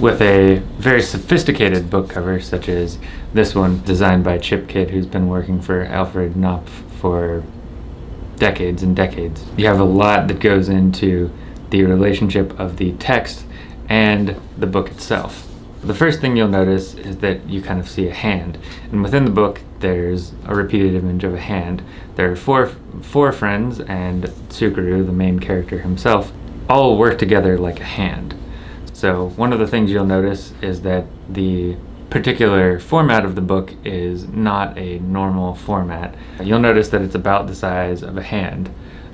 with a very sophisticated book cover such as this one designed by Chip Kidd who's been working for Alfred Knopf for decades and decades. You have a lot that goes into the relationship of the text and the book itself. The first thing you'll notice is that you kind of see a hand and within the book there's a repeated image of a hand. There are four, four friends and Tsukuru, the main character himself, all work together like a hand. So one of the things you'll notice is that the particular format of the book is not a normal format. You'll notice that it's about the size of a hand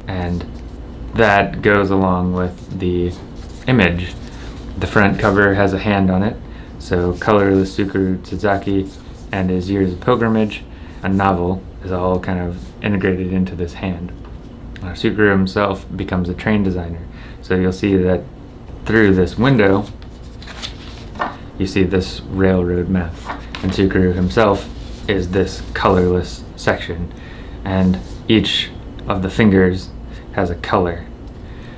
and that goes along with the image. The front cover has a hand on it, so Colorless Tsukuru Tazaki and his Years of Pilgrimage, a novel, is all kind of integrated into this hand. Uh, Tsukuru himself becomes a train designer, so you'll see that through this window you see this railroad map. And Tsukuru himself is this colorless section. And each of the fingers has a color.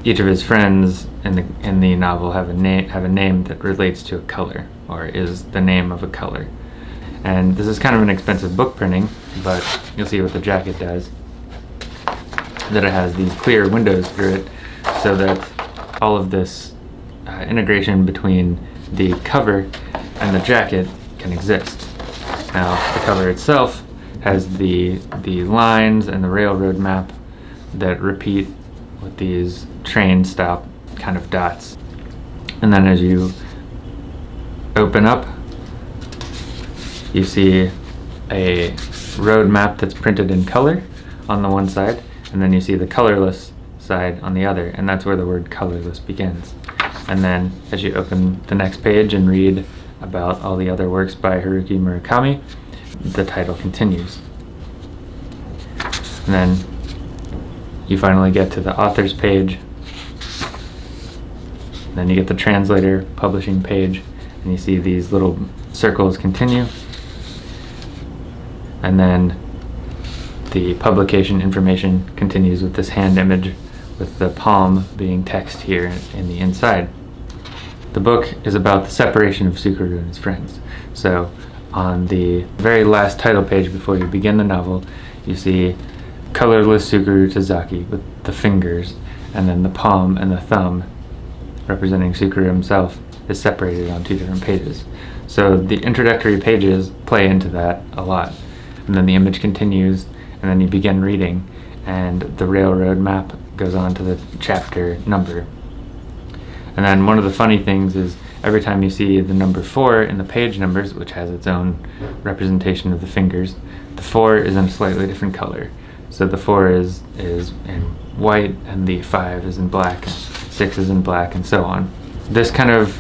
Each of his friends in the in the novel have a name have a name that relates to a color or is the name of a color. And this is kind of an expensive book printing, but you'll see what the jacket does. That it has these clear windows through it so that all of this uh, integration between the cover and the jacket can exist. Now, the cover itself has the, the lines and the railroad map that repeat with these train stop kind of dots. And then as you open up, you see a road map that's printed in color on the one side, and then you see the colorless side on the other, and that's where the word colorless begins. And then as you open the next page and read about all the other works by Haruki Murakami, the title continues. And then you finally get to the author's page. Then you get the translator publishing page and you see these little circles continue. And then the publication information continues with this hand image with the palm being text here in the inside. The book is about the separation of Tsukuru and his friends. So on the very last title page before you begin the novel, you see colorless Tsukuru Tazaki with the fingers, and then the palm and the thumb representing Tsukuru himself is separated on two different pages. So the introductory pages play into that a lot. And then the image continues, and then you begin reading, and the railroad map goes on to the chapter number. And then one of the funny things is every time you see the number 4 in the page numbers, which has its own representation of the fingers, the 4 is in a slightly different color. So the 4 is, is in white, and the 5 is in black, and 6 is in black, and so on. This kind of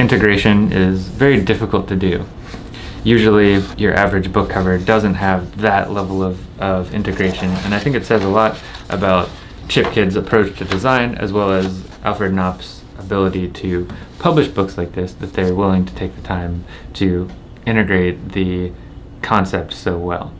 integration is very difficult to do usually your average book cover doesn't have that level of, of integration and I think it says a lot about Chip Kidd's approach to design as well as Alfred Knopf's ability to publish books like this that they're willing to take the time to integrate the concept so well.